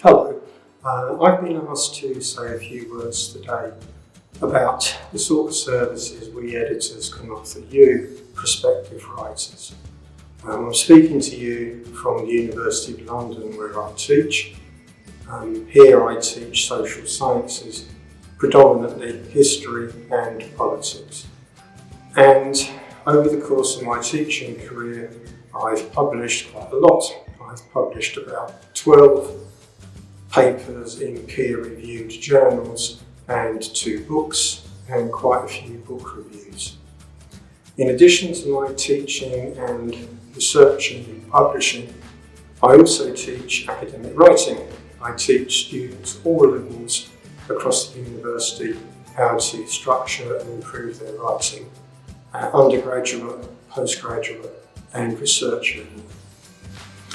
Hello. Uh, I've been asked to say a few words today about the sort of services we editors can offer you, prospective writers. Um, I'm speaking to you from the University of London where I teach. Um, here I teach social sciences, predominantly history and politics. And over the course of my teaching career, I've published quite a lot. I've published about 12 papers in peer-reviewed journals and two books and quite a few book reviews. In addition to my teaching and researching and publishing, I also teach academic writing. I teach students all levels across the university how to structure and improve their writing at undergraduate, postgraduate and research level.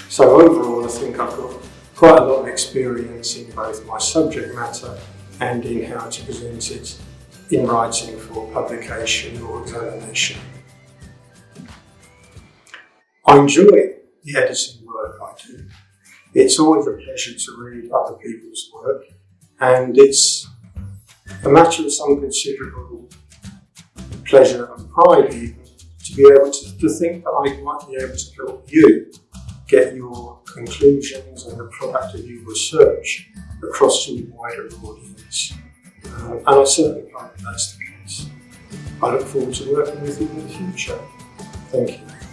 So overall I think I've got quite a lot experience in both my subject matter and in how to present it in writing for publication or examination. I enjoy the editing work I do. It's always a pleasure to read other people's work and it's a matter of some considerable pleasure and pride even to be able to, to think that I might be able to help you get your conclusions and the product of your research across to a wider audience. Uh, and I certainly hope that's the case. I look forward to working with you in the future. Thank you.